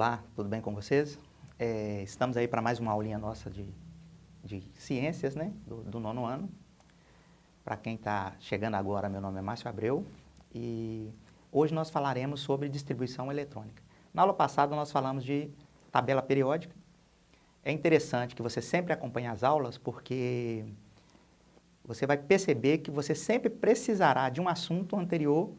Olá, tudo bem com vocês? É, estamos aí para mais uma aulinha nossa de, de ciências, né, do, do nono ano. Para quem está chegando agora, meu nome é Márcio Abreu e hoje nós falaremos sobre distribuição eletrônica. Na aula passada nós falamos de tabela periódica. É interessante que você sempre acompanhe as aulas porque você vai perceber que você sempre precisará de um assunto anterior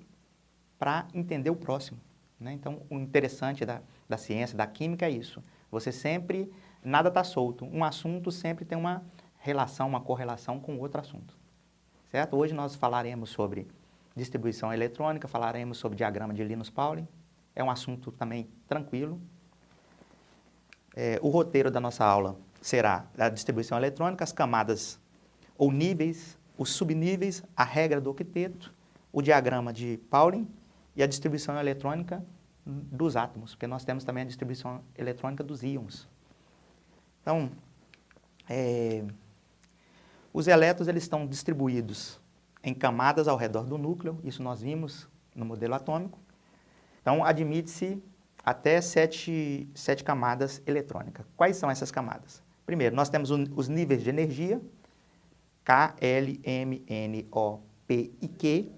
para entender o próximo. Né? Então, o interessante da, da ciência, da química é isso. Você sempre, nada está solto. Um assunto sempre tem uma relação, uma correlação com outro assunto. Certo? Hoje nós falaremos sobre distribuição eletrônica, falaremos sobre diagrama de Linus-Pauling. É um assunto também tranquilo. É, o roteiro da nossa aula será a distribuição eletrônica, as camadas ou níveis, os subníveis, a regra do octeto, o diagrama de Pauling e a distribuição eletrônica dos átomos, porque nós temos também a distribuição eletrônica dos íons. Então, é, os elétrons eles estão distribuídos em camadas ao redor do núcleo, isso nós vimos no modelo atômico. Então, admite-se até sete, sete camadas eletrônicas. Quais são essas camadas? Primeiro, nós temos os níveis de energia, K, L, M, N, O, P e Q,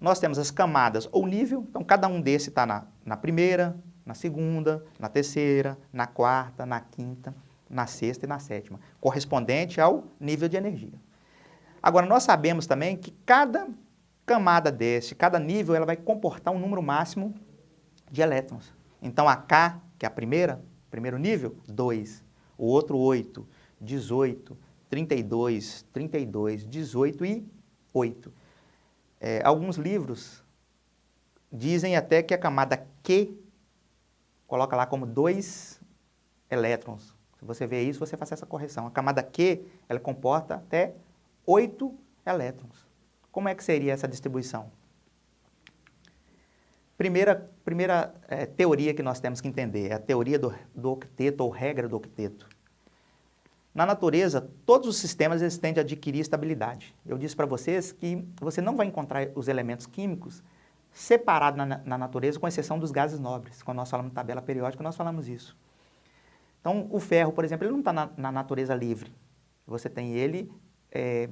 nós temos as camadas ou nível, então cada um desses está na, na primeira, na segunda, na terceira, na quarta, na quinta, na sexta e na sétima, correspondente ao nível de energia. Agora, nós sabemos também que cada camada desse, cada nível, ela vai comportar um número máximo de elétrons. Então, a K, que é a primeira, primeiro nível, 2. O outro, 8, 18, 32, 32, 18 e 8. É, alguns livros dizem até que a camada Q coloca lá como dois elétrons. Se você vê isso, você faz essa correção. A camada Q, ela comporta até oito elétrons. Como é que seria essa distribuição? Primeira, primeira é, teoria que nós temos que entender é a teoria do, do octeto ou regra do octeto. Na natureza, todos os sistemas eles tendem a adquirir estabilidade. Eu disse para vocês que você não vai encontrar os elementos químicos separados na, na, natureza, com exceção dos gases nobres. Quando nós falamos de tabela periódica, nós falamos isso. Então, o ferro, por exemplo, ele não está na, na, natureza livre. Você tem ele é,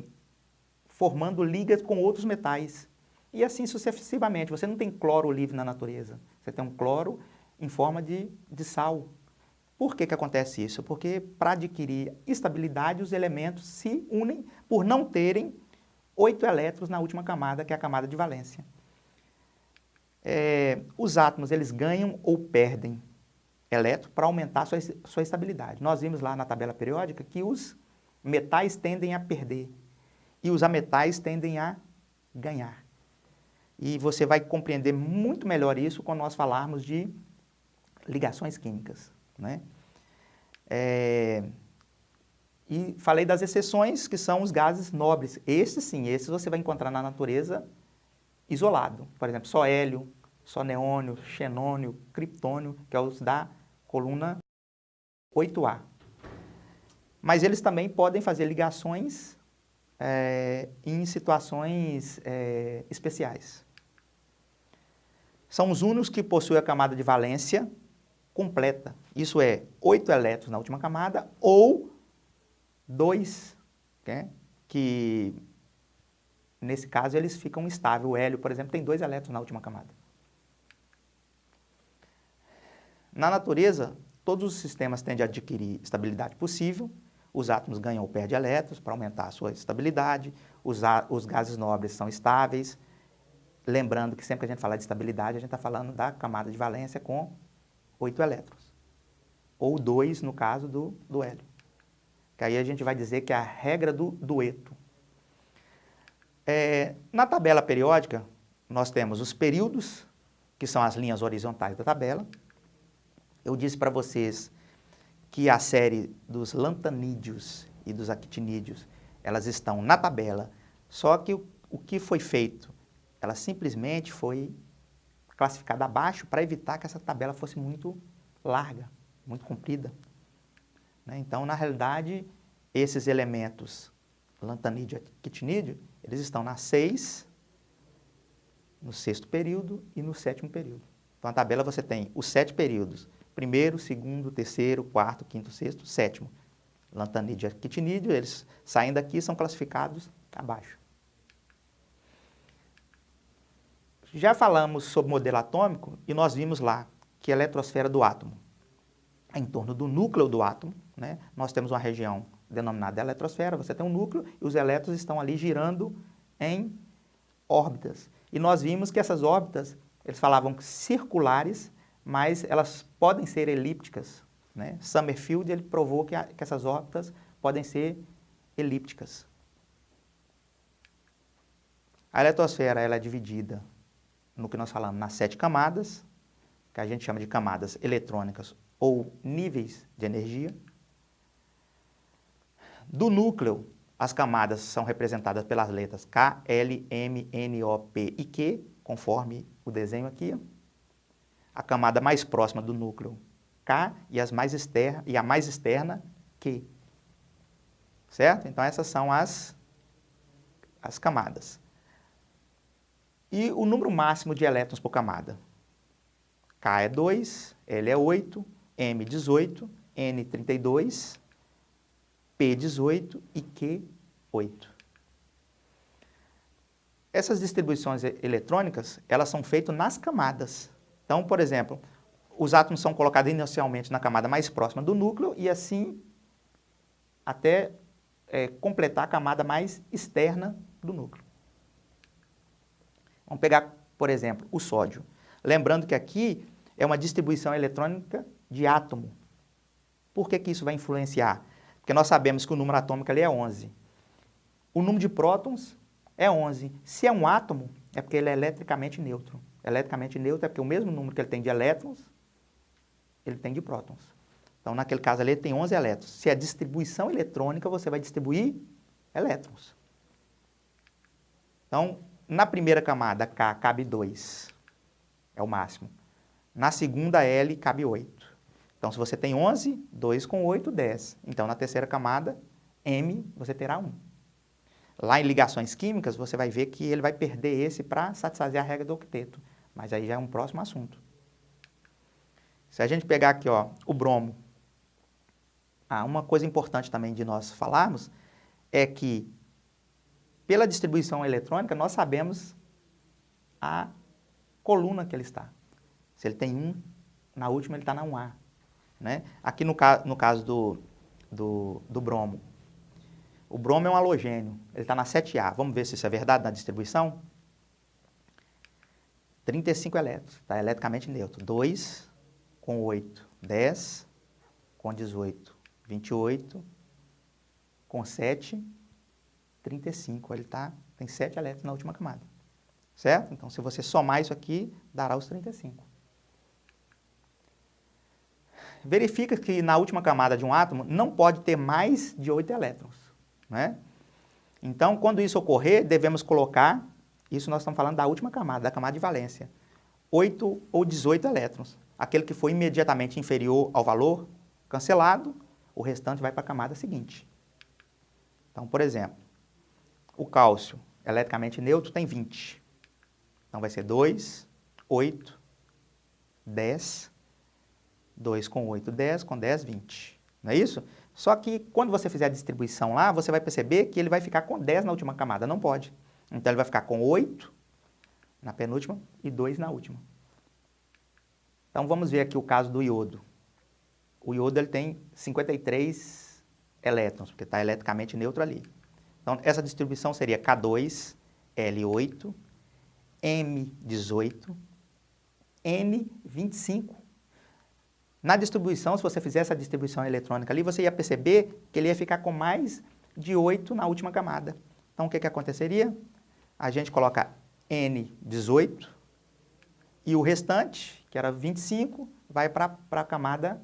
formando ligas com outros metais. E assim sucessivamente. Você não tem cloro livre na natureza. Você tem um cloro em forma de, de sal. Por que, que acontece isso? Porque para adquirir estabilidade, os elementos se unem por não terem oito elétrons na última camada, que é a camada de valência. É, os átomos eles ganham ou perdem elétron para aumentar sua, sua estabilidade. Nós vimos lá na tabela periódica que os metais tendem a perder e os ametais tendem a ganhar. E você vai compreender muito melhor isso quando nós falarmos de ligações químicas. Né? É, e falei das exceções, que são os gases nobres. Esses sim, esses você vai encontrar na natureza isolado. Por exemplo, só hélio, só neônio, xenônio, criptônio, que é os da coluna 8A. Mas eles também podem fazer ligações é, em situações é, especiais. São os únicos que possuem a camada de valência completa. Isso é, oito elétrons na última camada ou dois, né? que nesse caso eles ficam estáveis. O hélio, por exemplo, tem dois elétrons na última camada. Na natureza, todos os sistemas tendem a adquirir estabilidade possível, os átomos ganham ou perdem elétrons para aumentar a sua estabilidade, os, os gases nobres são estáveis, lembrando que sempre que a gente fala de estabilidade, a gente está falando da camada de valência com oito elétrons. Ou dois, no caso do, do hélio. Que aí a gente vai dizer que é a regra do dueto. É, na tabela periódica, nós temos os períodos, que são as linhas horizontais da tabela. Eu disse para vocês que a série dos lantanídeos e dos actinídeos, elas estão na tabela, só que o, o que foi feito? Ela simplesmente foi classificada abaixo para evitar que essa tabela fosse muito larga, muito comprida. Né? Então, na realidade, esses elementos, lantanídeo e eles estão na 6, no sexto período e no sétimo período. Então, a tabela você tem os sete períodos primeiro, segundo, terceiro, quarto, quinto, sexto, sétimo. Lantanídeo e eles saem daqui são classificados abaixo. Já falamos sobre modelo atômico e nós vimos lá que a eletrosfera do átomo é em torno do núcleo do átomo. Né? Nós temos uma região denominada eletrosfera, você tem um núcleo e os elétrons estão ali girando em órbitas. E nós vimos que essas órbitas, eles falavam circulares, mas elas podem ser elípticas. Né? Summerfield ele provou que, a, que essas órbitas podem ser elípticas. A eletrosfera ela é dividida no que nós falamos nas sete camadas, que a gente chama de camadas eletrônicas ou níveis de energia. Do núcleo, as camadas são representadas pelas letras K, L, M, N, O, P e Q, conforme o desenho aqui. A camada mais próxima do núcleo, K, e, as mais externa, e a mais externa, Q. Certo? Então, essas são as, as camadas. E o número máximo de elétrons por camada? K é 2, L é 8, M 18, N 32, P 18 e Q 8. Essas distribuições eletrônicas, elas são feitas nas camadas. Então, por exemplo, os átomos são colocados inicialmente na camada mais próxima do núcleo e assim até é, completar a camada mais externa do núcleo. Vamos pegar, por exemplo, o sódio. Lembrando que aqui é uma distribuição eletrônica de átomo. Por que, que isso vai influenciar? Porque nós sabemos que o número atômico ali é 11. O número de prótons é 11. Se é um átomo, é porque ele é eletricamente neutro. Eletricamente neutro é porque o mesmo número que ele tem de elétrons, ele tem de prótons. Então, naquele caso ali, ele tem 11 elétrons. Se é distribuição eletrônica, você vai distribuir elétrons. Então, na primeira camada, K cabe 2, é o máximo. Na segunda, L cabe 8. Então, se você tem 11, 2 com 8, 10. Então, na terceira camada, M, você terá 1. Lá em ligações químicas, você vai ver que ele vai perder esse para satisfazer a regra do octeto. Mas aí já é um próximo assunto. Se a gente pegar aqui ó, o bromo, ah, uma coisa importante também de nós falarmos é que pela distribuição eletrônica, nós sabemos a coluna que ele está. Se ele tem 1, na última ele está na 1A. Né? Aqui no, ca no caso do, do, do, bromo, o bromo é um halogênio, ele está na 7A. Vamos ver se isso é verdade na distribuição? 35 elétrons, está eletricamente neutro. 2 com 8, 10 com 18, 28 com 7, 35. Ele tá, tem 7 elétrons na última camada. Certo? Então, se você somar isso aqui, dará os 35. Verifica que na última camada de um átomo não pode ter mais de 8 elétrons. Né? Então, quando isso ocorrer, devemos colocar, isso nós estamos falando da última camada, da camada de valência, 8 ou 18 elétrons. Aquele que for imediatamente inferior ao valor cancelado, o restante vai para a camada seguinte. Então, por exemplo, o cálcio, eletricamente neutro, tem 20. Então, vai ser 2, 8, 10, 2 com 8, 10, com 10, 20. Não é isso? Só que quando você fizer a distribuição lá, você vai perceber que ele vai ficar com 10 na última camada. Não pode. Então, ele vai ficar com 8 na penúltima e 2 na última. Então, vamos ver aqui o caso do iodo. O iodo ele tem 53 elétrons, porque está eletricamente neutro ali. Então, essa distribuição seria K2, L8, M18, N25. Na distribuição, se você fizer essa distribuição eletrônica ali, você ia perceber que ele ia ficar com mais de 8 na última camada. Então, o que, que aconteceria? A gente coloca N18 e o restante, que era 25, vai para a camada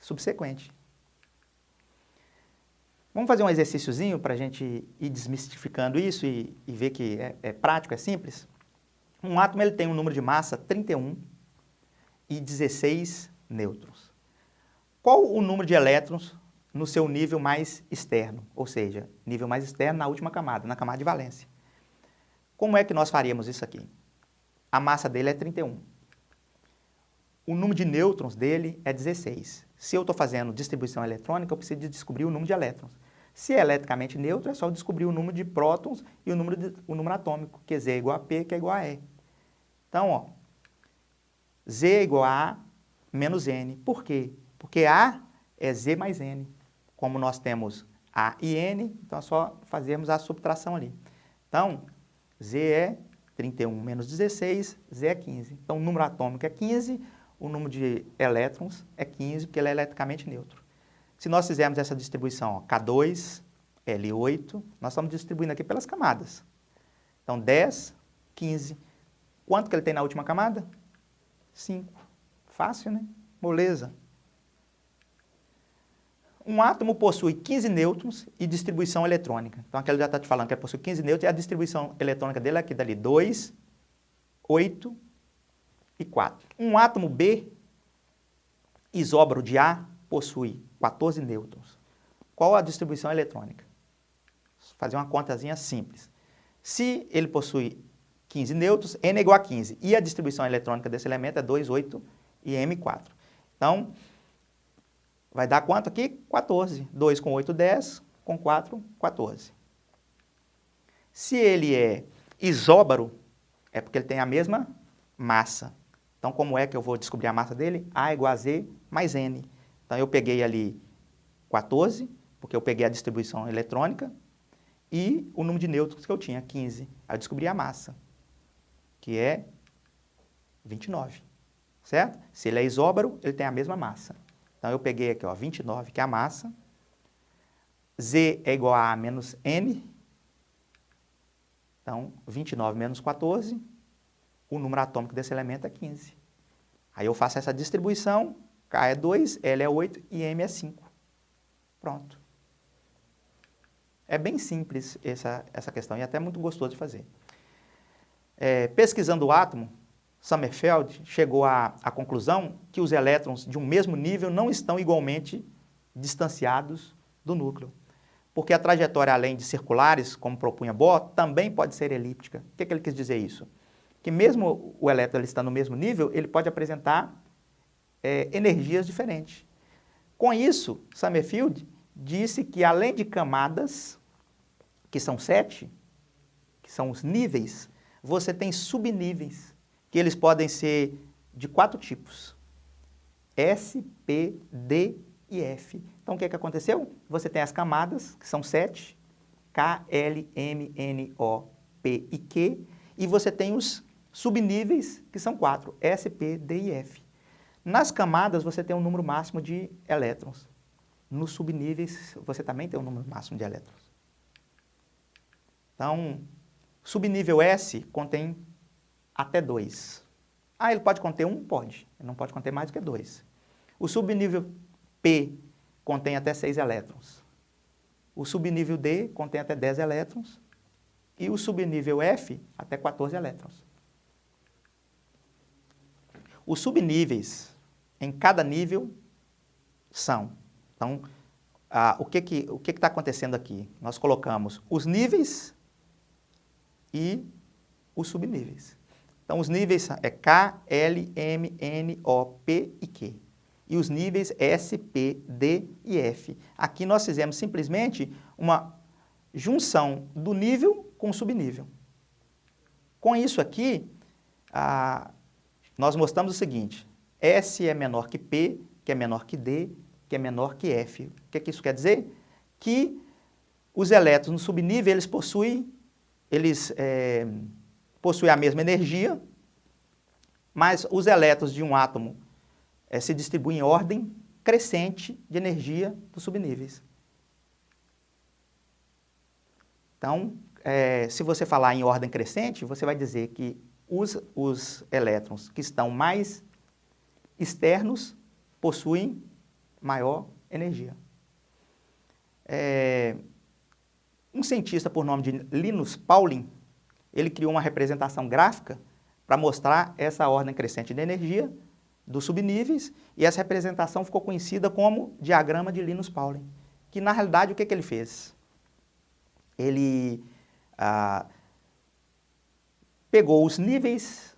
subsequente. Vamos fazer um exercíciozinho para a gente ir desmistificando isso e, e ver que é, é, prático, é simples? Um átomo ele tem um número de massa 31 e 16 nêutrons. Qual o número de elétrons no seu nível mais externo? Ou seja, nível mais externo na última camada, na camada de valência. Como é que nós faríamos isso aqui? A massa dele é 31. o número de nêutrons dele é 16. Se eu estou fazendo distribuição eletrônica, eu preciso de descobrir o número de elétrons. Se é eletricamente neutro, é só descobrir o número de prótons e o número, de, o número atômico, que é Z é igual a P, que é igual a E. Então, ó, Z é igual a A menos N. Por quê? Porque A é Z mais N. Como nós temos A e N, então é só fazermos a subtração ali. Então, Z é 31 menos 16, Z é 15. Então, o número atômico é 15, o número de elétrons é 15, porque ele é eletricamente neutro. Se nós fizermos essa distribuição, ó, K2, L8, nós estamos distribuindo aqui pelas camadas. Então, 10, 15. Quanto que ele tem na última camada? 5. Fácil, né? Moleza. Um átomo possui 15 nêutrons e distribuição eletrônica. Então, aqui ele já está te falando que ele possui 15 nêutrons e a distribuição eletrônica dele é aqui dali, 2, 8 e 4. Um átomo B, isóbaro de A, possui 14 nêutrons. Qual a distribuição eletrônica? Fazer uma contazinha simples. Se ele possui 15 nêutrons, N é igual a 15. E a distribuição eletrônica desse elemento é 2, 8 e M4. Então, vai dar quanto aqui? 14. 2 com 8, 10. Com 4, 14. Se ele é isóbaro, é porque ele tem a mesma massa. Então, como é que eu vou descobrir a massa dele? A igual a Z mais N. Então, eu peguei ali 14, porque eu peguei a distribuição eletrônica, e o número de nêutrons que eu tinha, 15. Aí eu descobri a massa, que é 29, certo? Se ele é isóbaro, ele tem a mesma massa. Então, eu peguei aqui, ó, 29, que é a massa. Z é igual a A menos N. Então, 29 menos 14, o número atômico desse elemento é 15. Aí eu faço essa distribuição, K é 2, L é 8 e M é 5. Pronto. É bem simples essa, essa questão e até muito gostoso de fazer. É, pesquisando o átomo, Sommerfeld chegou à, à conclusão que os elétrons de um mesmo nível não estão igualmente distanciados do núcleo. Porque a trajetória, além de circulares, como propunha Bohr, também pode ser elíptica. O que, que ele quis dizer isso? Que mesmo o elétron estando no mesmo nível, ele pode apresentar é, energias diferentes. Com isso, Summerfield disse que além de camadas, que são sete, que são os níveis, você tem subníveis, que eles podem ser de quatro tipos. S, P, D e F. Então, o que, é que aconteceu? Você tem as camadas, que são sete, K, L, M, N, O, P e Q, e você tem os subníveis, que são quatro, S, P, D e F. Nas camadas, você tem um número máximo de elétrons. Nos subníveis, você também tem um número máximo de elétrons. Então, subnível S contém até 2. Ah, ele pode conter um? Pode. Ele não pode conter mais do que 2. O subnível P contém até 6 elétrons. O subnível D contém até 10 elétrons. E o subnível F, até 14 elétrons. Os subníveis em cada nível são. Então, o que que o que está acontecendo aqui? Nós colocamos os níveis e os subníveis. Então, os níveis é K, L, M, N, O, P e Q. E os níveis S, P, D e F. Aqui nós fizemos simplesmente uma junção do nível com o subnível. Com isso aqui, ah, nós mostramos o seguinte, S é menor que P, que é menor que D, que é menor que F. O que, que isso quer dizer? Que os elétrons no subnível, eles possuem, eles, é, possuem a mesma energia, mas os elétrons de um átomo é, se distribuem em ordem crescente de energia dos subníveis. Então, é, se você falar em ordem crescente, você vai dizer que os, os elétrons que estão mais externos possuem maior energia. É, um cientista por nome de Linus Pauling, ele criou uma representação gráfica para mostrar essa ordem crescente de energia dos subníveis e essa representação ficou conhecida como diagrama de Linus Pauling, que na realidade o que, que ele fez? Ele ah, pegou os níveis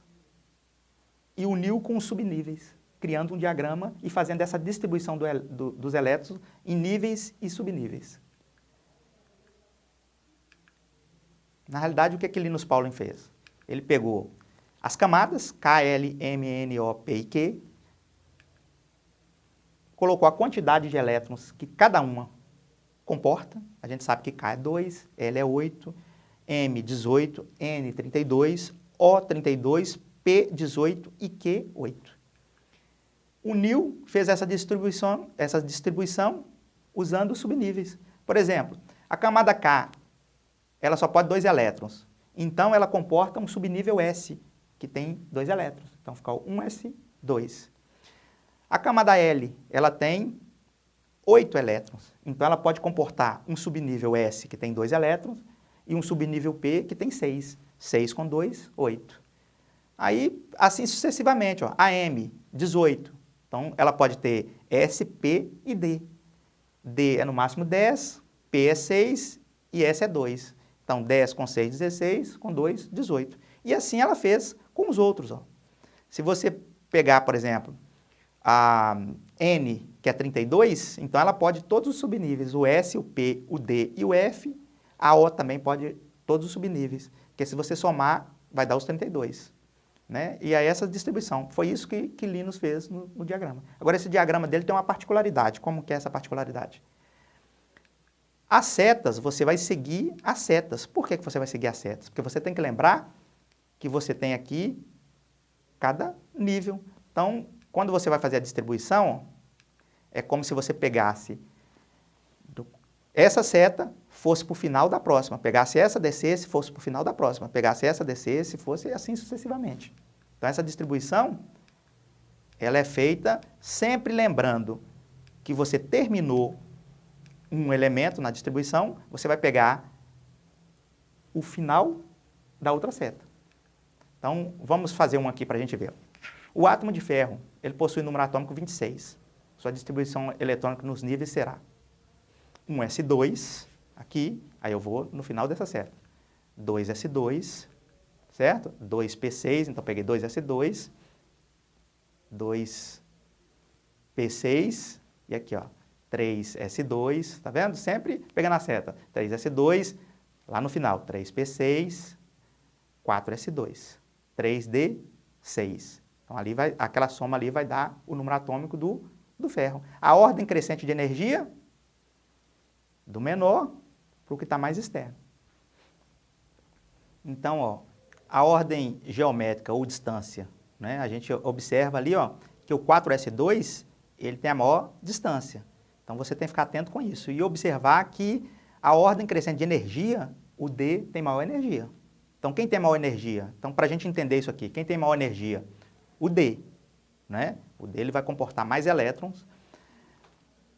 e uniu com os subníveis. Criando um diagrama e fazendo essa distribuição do, do, dos elétrons em níveis e subníveis. Na realidade, o que, que Linus Pauling fez? Ele pegou as camadas, K, L, M, N, O, P e Q, colocou a quantidade de elétrons que cada uma comporta. A gente sabe que K é 2, L é 8, M 18, N 32, O 32, P 18 e Q 8. O NIL fez essa distribuição, essa distribuição usando subníveis. Por exemplo, a camada K, ela só pode dois elétrons. Então, ela comporta um subnível S, que tem dois elétrons. Então, fica 1S2. A camada L, ela tem oito elétrons. Então, ela pode comportar um subnível S, que tem dois elétrons, e um subnível P, que tem seis. Seis com dois, oito. Aí, assim sucessivamente, ó, a M, 18. Então, ela pode ter S, P e D. D é no máximo 10, P é 6 e S é 2. Então, 10 com 6, 16, com 2, 18. E assim ela fez com os outros. Ó. Se você pegar, por exemplo, a N, que é 32, então ela pode todos os subníveis, o S, o P, o D e o F, a O também pode todos os subníveis, porque se você somar, vai dar os 32. Né? E aí essa distribuição, foi isso que, que Linus fez no, no, diagrama. Agora esse diagrama dele tem uma particularidade, como que é essa particularidade? As setas, você vai seguir as setas. Por que, que você vai seguir as setas? Porque você tem que lembrar que você tem aqui cada nível. Então, quando você vai fazer a distribuição, é como se você pegasse essa seta, fosse para o final da próxima, pegasse essa, descesse, fosse para o final da próxima, pegasse essa, descesse, fosse assim sucessivamente. Então, essa distribuição, ela é feita sempre lembrando que você terminou um elemento na distribuição, você vai pegar o final da outra seta. Então, vamos fazer um aqui para a gente ver. O átomo de ferro, ele possui número atômico 26. Sua distribuição eletrônica nos níveis será um S2, aqui, aí eu vou no final dessa seta. 2S2, certo? 2P6, então peguei 2S2, 2P6, e aqui, ó, 3S2, tá vendo? Sempre pegando a seta. 3S2, lá no final, 3P6, 4S2. 3D6. Então, ali vai, aquela soma ali vai dar o número atômico do, do ferro. A ordem crescente de energia, do menor para o que está mais externo. Então, ó, a ordem geométrica ou distância, né, a gente observa ali ó, que o 4S2 ele tem a maior distância. Então, você tem que ficar atento com isso e observar que a ordem crescente de energia, o D tem maior energia. Então, quem tem maior energia? Então, para a gente entender isso aqui, quem tem maior energia? O D. Né? O D ele vai comportar mais elétrons.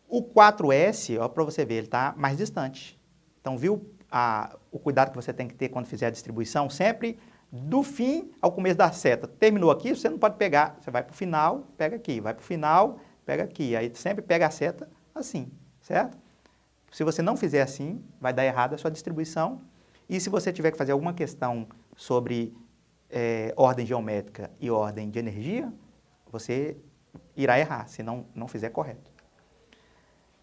O 4S, para você ver, ele está mais distante. Então, viu a, o cuidado que você tem que ter quando fizer a distribuição? Sempre do fim ao começo da seta. Terminou aqui, você não pode pegar, você vai para o final, pega aqui, vai para o final, pega aqui. Aí sempre pega a seta assim, certo? Se você não fizer assim, vai dar errado a sua distribuição e se você tiver que fazer alguma questão sobre é, ordem geométrica e ordem de energia, você irá errar, se não, não fizer correto.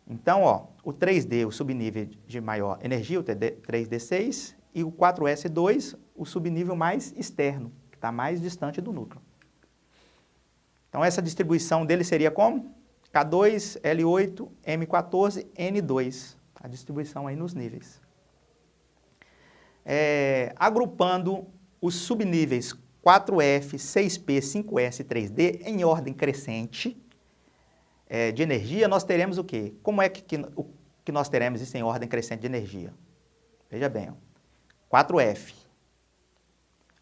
Então, ó, o 3D, o subnível de maior energia, o 3D6, e o 4S2, o subnível mais externo, que está mais distante do núcleo. Então, essa distribuição dele seria como? K2, L8, M14, N2. A distribuição aí nos níveis é, agrupando os subníveis 4F, 6P, 5S e 3D em ordem crescente é, de energia, nós teremos o quê? Como é que, que, o, que nós teremos isso em ordem crescente de energia? Veja bem, ó, 4F.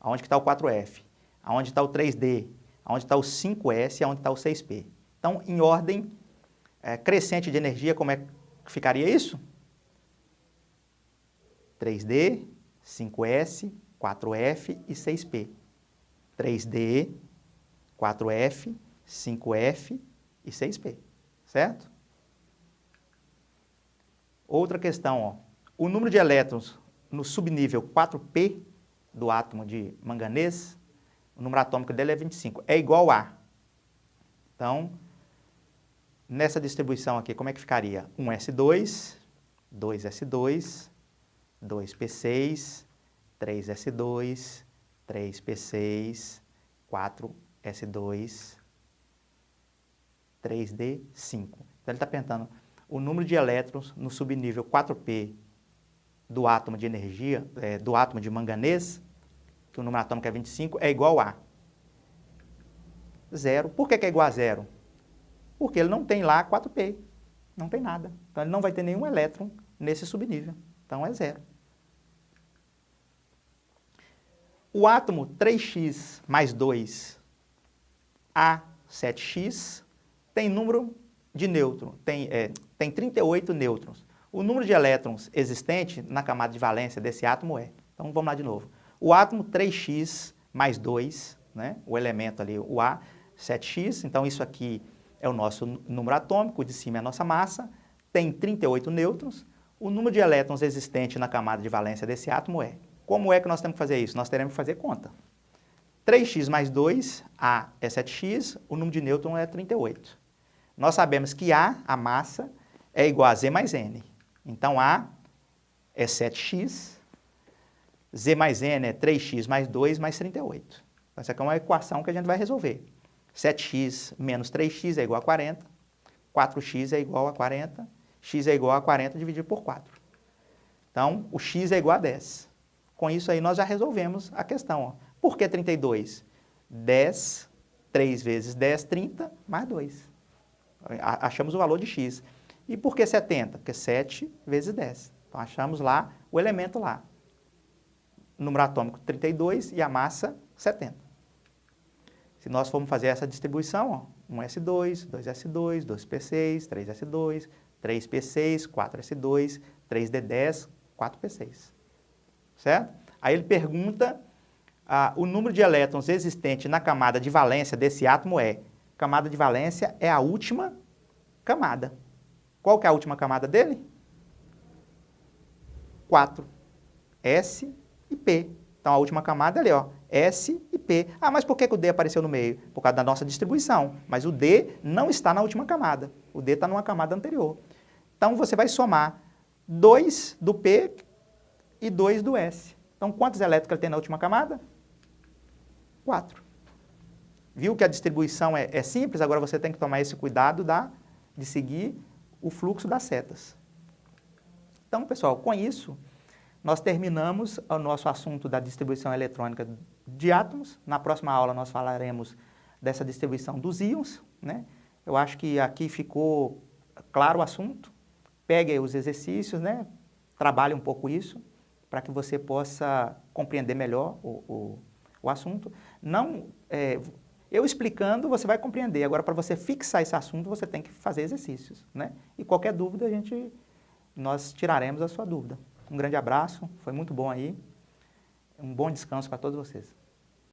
Aonde está o 4F? Aonde está o 3D? Aonde está o 5S e aonde está o 6P? Então, em ordem é, crescente de energia, como é que ficaria isso? 3D, 5S, 4F e 6P. 3D, 4F, 5F e 6P, certo? Outra questão, ó. o número de elétrons no subnível 4P do átomo de manganês, o número atômico dele é 25, é igual a. Então, nessa distribuição aqui, como é que ficaria? 1S2, 2S2, 2P6, 3S2, 3P6, 4S2, 3D5. Então ele está perguntando o número de elétrons no subnível 4P do átomo de energia, é, do átomo de manganês, que o número atômico é 25, é igual a zero. Por que, que é igual a zero? Porque ele não tem lá 4P, não tem nada. Então ele não vai ter nenhum elétron nesse subnível. Então é zero. O átomo 3x mais 2, A7x, tem número de nêutrons, tem, é, tem 38 nêutrons. O número de elétrons existente na camada de valência desse átomo é. Então vamos lá de novo. O átomo 3x mais 2, né, o elemento ali, o A, 7x, então isso aqui é o nosso número atômico, de cima é a nossa massa, tem 38 nêutrons. O número de elétrons existente na camada de valência desse átomo é como é que nós temos que fazer isso? Nós teremos que fazer conta. 3x mais 2, A é 7x, o número de nêutrons é 38. Nós sabemos que A, a massa, é igual a Z mais N. Então, A é 7x, Z mais N é 3x mais 2 mais 38. Então, essa aqui é uma equação que a gente vai resolver. 7x menos 3x é igual a 40, 4x é igual a 40, x é igual a 40 dividido por 4. Então, o x é igual a 10. Com isso aí nós já resolvemos a questão. Ó. Por que 32? 10, 3 vezes 10, 30, mais 2. Achamos o valor de x. E por que 70? Porque 7 vezes 10. Então achamos lá o elemento lá. O número atômico 32 e a massa 70. Se nós formos fazer essa distribuição, ó, 1S2, 2S2, 2P6, 3S2, 3P6, 4S2, 3D10, 4P6 certo? Aí ele pergunta, ah, o número de elétrons existente na camada de valência desse átomo é, camada de valência é a última camada. Qual que é a última camada dele? 4. S e P. Então, a última camada ali, ó, S e P. Ah, mas por que, que o D apareceu no meio? Por causa da nossa distribuição. Mas o D não está na última camada. O D está numa camada anterior. Então, você vai somar 2 do P, e 2 do S. Então, quantos elétrons ele tem na última camada? 4. Viu que a distribuição é, é, simples? Agora você tem que tomar esse cuidado da, de seguir o fluxo das setas. Então, pessoal, com isso, nós terminamos o nosso assunto da distribuição eletrônica de átomos. Na próxima aula nós falaremos dessa distribuição dos íons. Né? Eu acho que aqui ficou claro o assunto. Pegue os exercícios, né? trabalhe um pouco isso para que você possa compreender melhor o, o, o assunto. Não, é, eu explicando, você vai compreender. Agora, para você fixar esse assunto, você tem que fazer exercícios. Né? E qualquer dúvida, a gente, nós tiraremos a sua dúvida. Um grande abraço, foi muito bom aí. Um bom descanso para todos vocês.